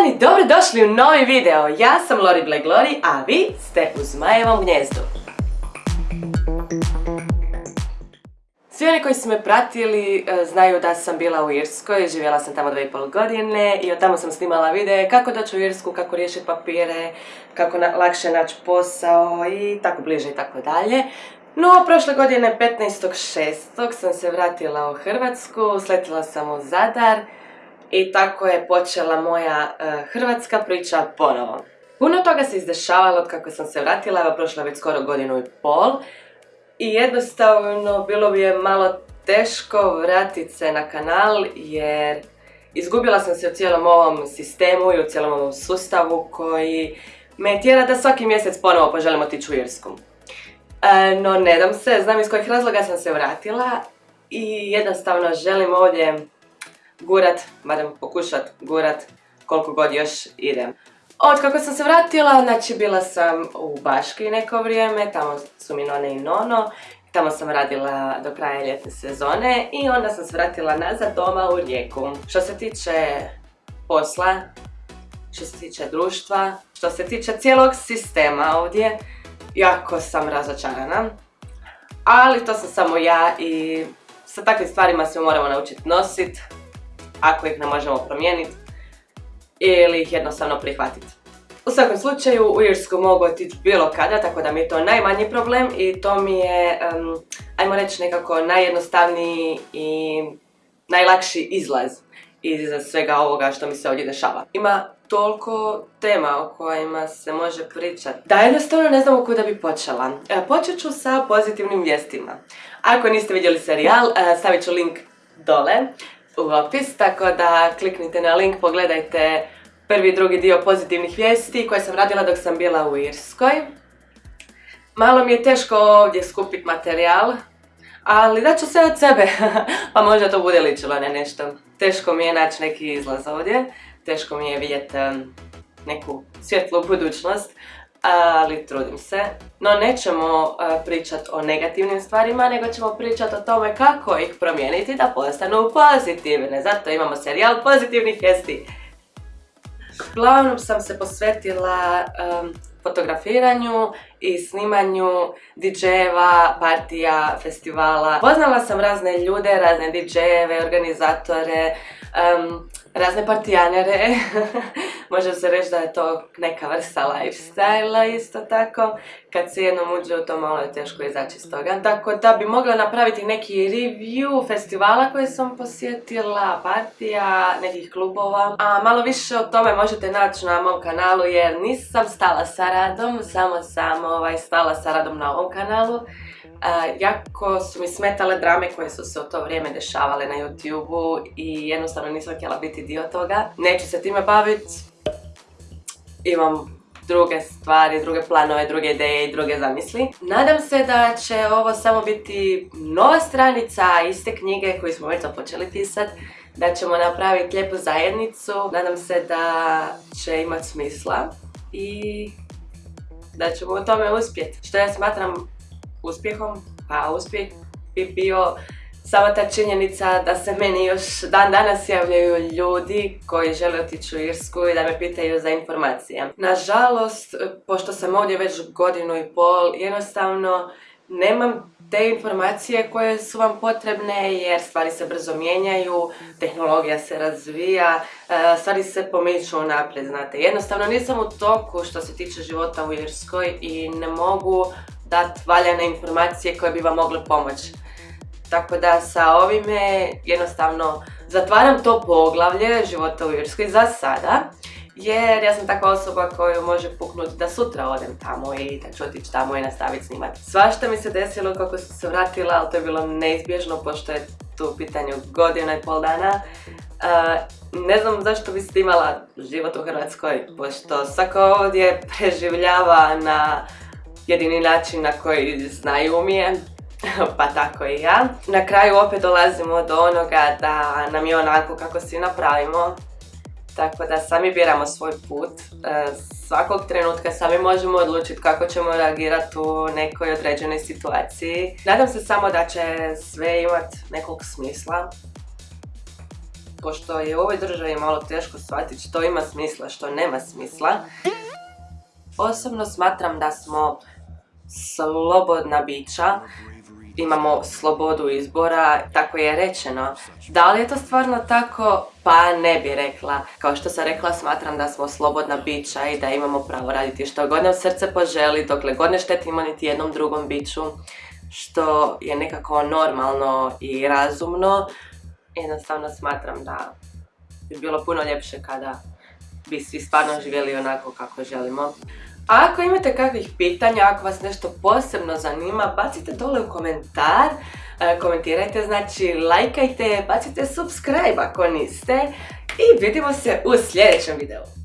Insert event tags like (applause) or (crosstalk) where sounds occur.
dan i dobrodošli u novi video. Ja sam Lori Black Lori, a vi ste u Zmajevom gnjezdu. Svi oni koji su me pratili e, znaju da sam bila u Irskoj, živjela sam tamo dve i pol godine i od tamo sam snimala videe kako doći u Irsku, kako riješiti papire, kako lakše naći posao i tako bliže i tako dalje. No, prošle godine 15.6. sam se vratila u Hrvatsku, sletila sam u Zadar i tako je počela moja e, hrvatska priča ponovo. Puno toga se izdešavalo od kako sam se vratila, evo prošla već skoro godinu i pol. I jednostavno bilo bi je malo teško vratiti se na kanal jer izgubila sam se u cijelom ovom sistemu i u cijelom ovom sustavu koji me tjera da svaki mjesec ponovo poželim otići u Irsku. E, no ne dam se, znam iz kojih razloga sam se vratila i jednostavno želim ovdje gurat, barem pokušat gurat koliko god još idem. Od kako sam se vratila, znači bila sam u Baški neko vrijeme, tamo su mi none i nono, tamo sam radila do kraja ljetne sezone i onda sam se vratila nazad doma u Rijeku. Što se tiče posla, što se tiče društva, što se tiče cijelog sistema ovdje, jako sam razočarana. Ali to sam samo ja i sa takvim stvarima se moramo naučiti nositi ako ih ne možemo promijeniti ili ih jednostavno prihvatiti. U svakom slučaju u Irsku mogu otići bilo kada, tako da mi je to najmanji problem i to mi je, ajmo reći nekako najjednostavniji i najlakši izlaz iz svega ovoga što mi se ovdje dešava. Ima toliko tema o kojima se može pričati da jednostavno ne znam u kuda bi počela. E, počet ću sa pozitivnim vijestima. Ako niste vidjeli serijal, e, stavit ću link dole u opis, tako da kliknite na link, pogledajte prvi i drugi dio pozitivnih vijesti koje sam radila dok sam bila u Irskoj. Malo mi je teško ovdje skupiti materijal, ali daću sve od sebe, (laughs) pa možda to bude ličilo na nešto. Teško mi je naći neki izlaz ovdje, teško mi je vidjeti neku svjetlu budućnost, ali trudim se. No nećemo pričati o negativnim stvarima, nego ćemo pričati o tome kako ih promijeniti da postanu pozitivne. Zato imamo serijal pozitivnih vijesti. Uglavnom sam se posvetila fotografiranju i snimanju DJ-eva, partija, festivala. Poznala sam razne ljude, razne DJ-eve, organizatore, razne partijanere. (laughs) Može se reći da je to neka vrsta lifestyle isto tako. Kad se jednom uđe u to malo je teško izaći iz toga. Tako da bi mogla napraviti neki review festivala koje sam posjetila, partija, nekih klubova. A malo više o tome možete naći na mom kanalu jer nisam stala sa radom, samo sam ovaj, stala sa radom na ovom kanalu jako su mi smetale drame koje su se u to vrijeme dešavale na YouTube-u i jednostavno nisam htjela biti dio toga. Neću se time baviti. Imam druge stvari, druge planove, druge ideje i druge zamisli. Nadam se da će ovo samo biti nova stranica iste knjige koju smo već započeli pisat. Da ćemo napraviti lijepu zajednicu. Nadam se da će imati smisla i da ćemo u tome uspjeti. Što ja smatram uspjehom, pa uspjeh bi bio sama ta činjenica da se meni još dan danas javljaju ljudi koji žele otići u Irsku i da me pitaju za informacije. Nažalost, pošto sam ovdje već godinu i pol, jednostavno nemam te informacije koje su vam potrebne jer stvari se brzo mijenjaju, tehnologija se razvija, e, stvari se pomiču naprijed, znate. Jednostavno nisam u toku što se tiče života u Irskoj i ne mogu dati valjane informacije koje bi vam mogle pomoći. Tako da sa ovime jednostavno zatvaram to poglavlje života u Irskoj za sada. Jer ja sam takva osoba koju može puknuti da sutra odem tamo i da ću otići tamo i nastaviti snimati. Svašta mi se desilo kako sam se vratila, ali to je bilo neizbježno pošto je tu u pitanju godina i pol dana. ne znam zašto bi imala život u Hrvatskoj, pošto svako ovdje preživljava na jedini način na koji znaju umije, (laughs) pa tako i ja. Na kraju opet dolazimo do onoga da nam je onako kako si napravimo, tako da sami biramo svoj put. E, svakog trenutka sami možemo odlučiti kako ćemo reagirati u nekoj određenoj situaciji. Nadam se samo da će sve imati nekog smisla. pošto je u ovoj državi malo teško shvatiti što ima smisla, što nema smisla. Osobno smatram da smo slobodna bića, imamo slobodu izbora, tako je rečeno. Da li je to stvarno tako? Pa ne bi rekla. Kao što sam rekla, smatram da smo slobodna bića i da imamo pravo raditi što god nam srce poželi, dokle god ne štetimo niti jednom drugom biću, što je nekako normalno i razumno. Jednostavno smatram da bi bilo puno ljepše kada bi svi stvarno živjeli onako kako želimo. Ako imate kakvih pitanja, ako vas nešto posebno zanima, bacite dole u komentar, e, komentirajte, znači lajkajte, bacite subscribe ako niste i vidimo se u sljedećem videu.